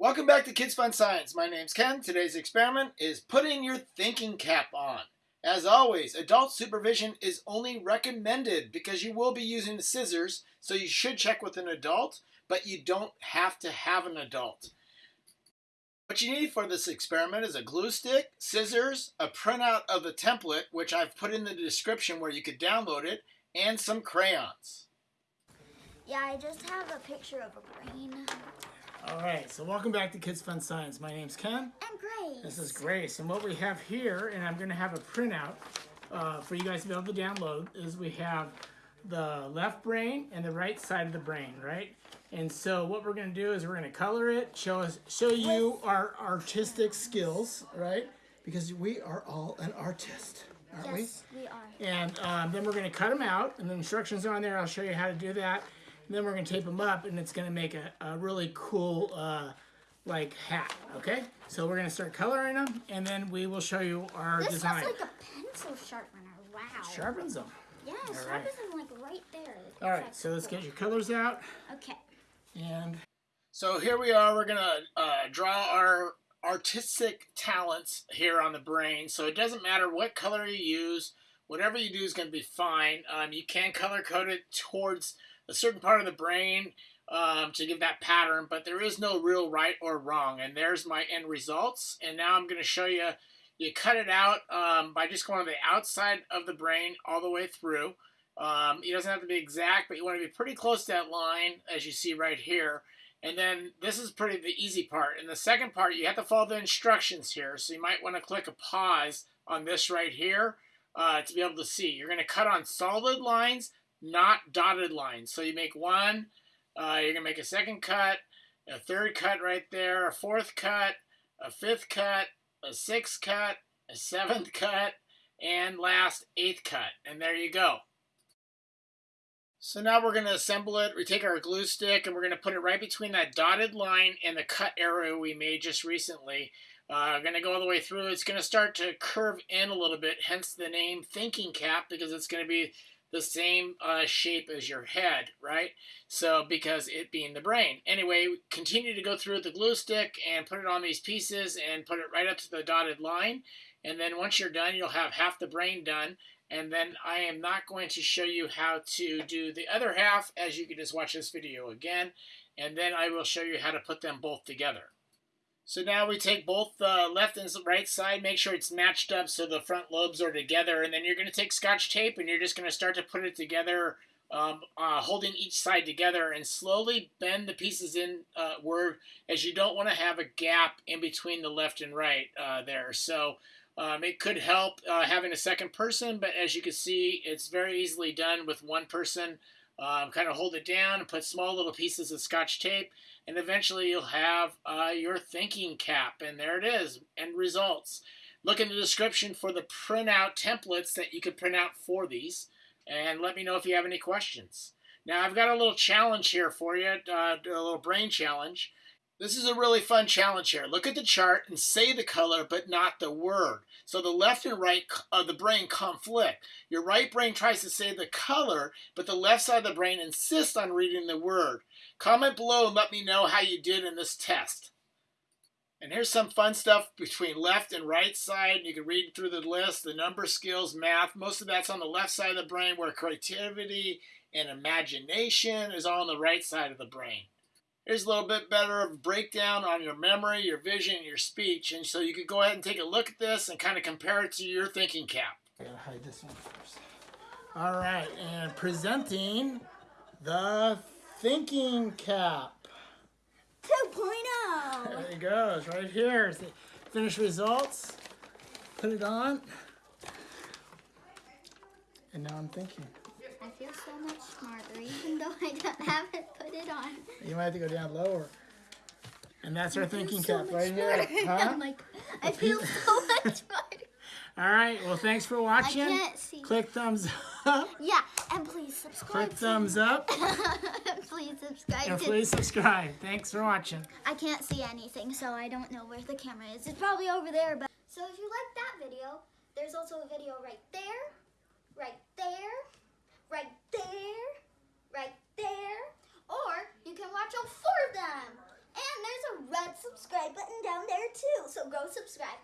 Welcome back to Kids Fun Science. My name's Ken. Today's experiment is putting your thinking cap on. As always, adult supervision is only recommended because you will be using scissors, so you should check with an adult, but you don't have to have an adult. What you need for this experiment is a glue stick, scissors, a printout of the template, which I've put in the description where you could download it, and some crayons. Yeah, I just have a picture of a brain. All right, so welcome back to Kids Fun Science. My name's Ken. And Grace. This is Grace, and what we have here, and I'm going to have a printout uh, for you guys to be able to download, is we have the left brain and the right side of the brain, right? And so what we're going to do is we're going to color it, show us, show you our artistic skills, right? Because we are all an artist, aren't we? Yes, we are. And um, then we're going to cut them out, and the instructions are on there. I'll show you how to do that. And then we're going to tape them up, and it's going to make a, a really cool, uh, like, hat, okay? So we're going to start coloring them, and then we will show you our This design. looks like a pencil sharpener. Wow. Sharpens them. Yeah, it right. sharpens them like right there. All right, so let's get your colors out, Okay. and So here we are. We're gonna uh, draw our artistic talents here on the brain. So it doesn't matter what color you use. Whatever you do is going to be fine. Um, you can color code it towards a certain part of the brain um, to give that pattern, but there is no real right or wrong. And there's my end results. And now I'm going to show you. You cut it out um, by just going to the outside of the brain all the way through. Um, it doesn't have to be exact, but you want to be pretty close to that line, as you see right here. And then this is pretty the easy part. And the second part, you have to follow the instructions here. So you might want to click a pause on this right here uh, to be able to see. You're going to cut on solid lines, not dotted lines. So you make one, uh, you're going to make a second cut, a third cut right there, a fourth cut, a fifth cut, a sixth cut, a seventh cut, and last eighth cut. And there you go. So now we're going to assemble it. We take our glue stick and we're going to put it right between that dotted line and the cut arrow we made just recently. Uh, going to go all the way through. It's going to start to curve in a little bit, hence the name thinking cap because it's going to be the same uh, shape as your head, right? So because it being the brain. Anyway, continue to go through the glue stick and put it on these pieces and put it right up to the dotted line. And then once you're done, you'll have half the brain done. And then I am not going to show you how to do the other half as you can just watch this video again. And then I will show you how to put them both together. So now we take both the left and right side, make sure it's matched up so the front lobes are together. And then you're going to take scotch tape and you're just going to start to put it together, um, uh, holding each side together and slowly bend the pieces in uh, where, as you don't want to have a gap in between the left and right uh, there. So um, it could help uh, having a second person, but as you can see, it's very easily done with one person. Um, kind of hold it down and put small little pieces of scotch tape, and eventually you'll have uh, your thinking cap. And there it is, end results. Look in the description for the printout templates that you could print out for these, and let me know if you have any questions. Now, I've got a little challenge here for you, uh, a little brain challenge. This is a really fun challenge here. Look at the chart and say the color, but not the word. So the left and right of uh, the brain conflict. Your right brain tries to say the color, but the left side of the brain insists on reading the word. Comment below and let me know how you did in this test. And here's some fun stuff between left and right side. You can read through the list, the number skills, math. Most of that's on the left side of the brain where creativity and imagination is all on the right side of the brain. Here's a little bit better of a breakdown on your memory, your vision, your speech. And so you could go ahead and take a look at this and kind of compare it to your thinking cap. I gotta hide this one first. All right, and presenting the thinking cap. 2.0. There it goes, right here. Is the finished results. Put it on. And now I'm thinking. I feel so much smarter, even though I don't, haven't put it on. You might have to go down lower. And that's our thinking so cap right here. smarter. Huh? I'm like, I feel so much smarter. All right, well, thanks for watching. I can't see. Click thumbs up. Yeah, and please subscribe. Click thumbs up. please subscribe. And please subscribe. Thanks for watching. I can't see anything, so I don't know where the camera is. It's probably over there, but. So if you like that video, there's also a video right there, right there, right there, right there, or you can watch all four of them. And there's a red subscribe button down there too. So go subscribe.